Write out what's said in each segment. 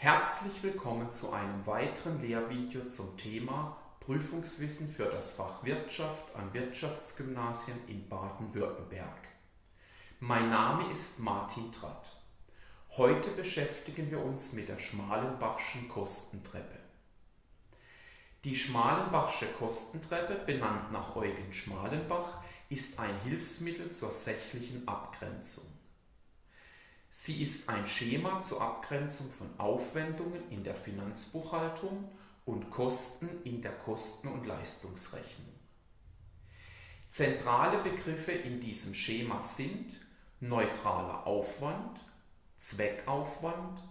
Herzlich willkommen zu einem weiteren Lehrvideo zum Thema Prüfungswissen für das Fach Wirtschaft an Wirtschaftsgymnasien in Baden-Württemberg. Mein Name ist Martin Tratt. Heute beschäftigen wir uns mit der Schmalenbachschen Kostentreppe. Die Schmalenbachsche Kostentreppe, benannt nach Eugen Schmalenbach, ist ein Hilfsmittel zur sächlichen Abgrenzung. Sie ist ein Schema zur Abgrenzung von Aufwendungen in der Finanzbuchhaltung und Kosten in der Kosten- und Leistungsrechnung. Zentrale Begriffe in diesem Schema sind neutraler Aufwand, Zweckaufwand,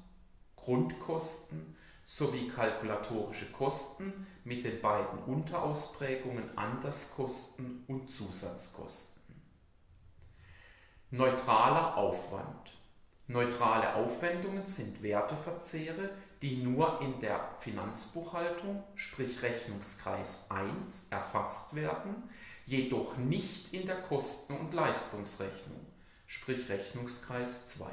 Grundkosten sowie kalkulatorische Kosten mit den beiden Unterausprägungen Anderskosten und Zusatzkosten. Neutraler Aufwand Neutrale Aufwendungen sind Werteverzehre, die nur in der Finanzbuchhaltung, sprich Rechnungskreis 1, erfasst werden, jedoch nicht in der Kosten- und Leistungsrechnung, sprich Rechnungskreis 2.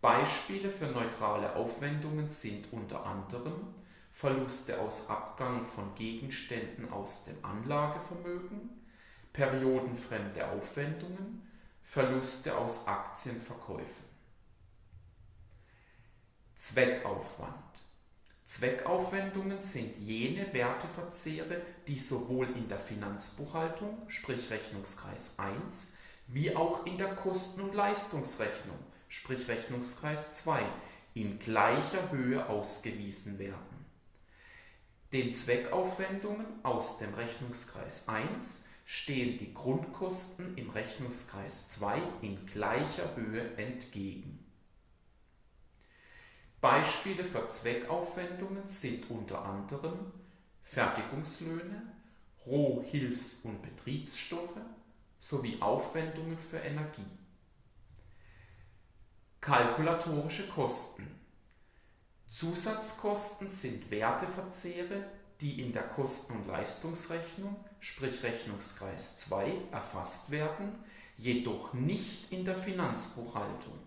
Beispiele für neutrale Aufwendungen sind unter anderem Verluste aus Abgang von Gegenständen aus dem Anlagevermögen, periodenfremde Aufwendungen, Verluste aus Aktienverkäufen. Zweckaufwand. Zweckaufwendungen sind jene Werteverzehre, die sowohl in der Finanzbuchhaltung, sprich Rechnungskreis 1, wie auch in der Kosten- und Leistungsrechnung, sprich Rechnungskreis 2, in gleicher Höhe ausgewiesen werden. Den Zweckaufwendungen aus dem Rechnungskreis 1 stehen die Grundkosten im Rechnungskreis 2 in gleicher Höhe entgegen. Beispiele für Zweckaufwendungen sind unter anderem Fertigungslöhne, Roh-, Hilfs- und Betriebsstoffe sowie Aufwendungen für Energie. Kalkulatorische Kosten. Zusatzkosten sind Werteverzehre, die in der Kosten- und Leistungsrechnung, sprich Rechnungskreis 2, erfasst werden, jedoch nicht in der Finanzbuchhaltung.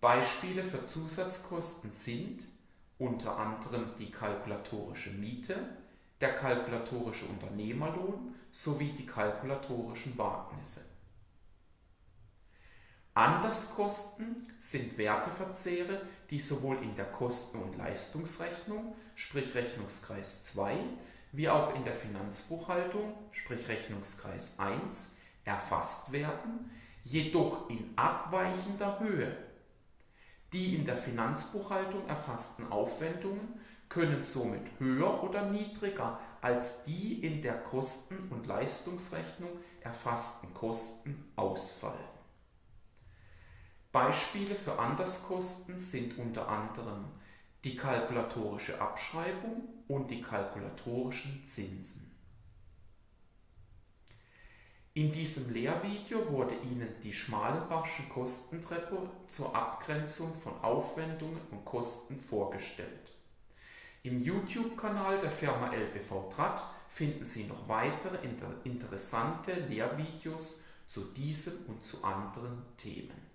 Beispiele für Zusatzkosten sind unter anderem die kalkulatorische Miete, der kalkulatorische Unternehmerlohn sowie die kalkulatorischen Wagnisse. Anderskosten sind Werteverzehre, die sowohl in der Kosten- und Leistungsrechnung, sprich Rechnungskreis 2, wie auch in der Finanzbuchhaltung, sprich Rechnungskreis 1, erfasst werden, jedoch in abweichender Höhe. Die in der Finanzbuchhaltung erfassten Aufwendungen können somit höher oder niedriger als die in der Kosten- und Leistungsrechnung erfassten Kosten ausfallen. Beispiele für Anderskosten sind unter anderem die kalkulatorische Abschreibung und die kalkulatorischen Zinsen. In diesem Lehrvideo wurde Ihnen die Schmalenbachsche Kostentreppe zur Abgrenzung von Aufwendungen und Kosten vorgestellt. Im YouTube-Kanal der Firma LBV Tratt finden Sie noch weitere interessante Lehrvideos zu diesem und zu anderen Themen.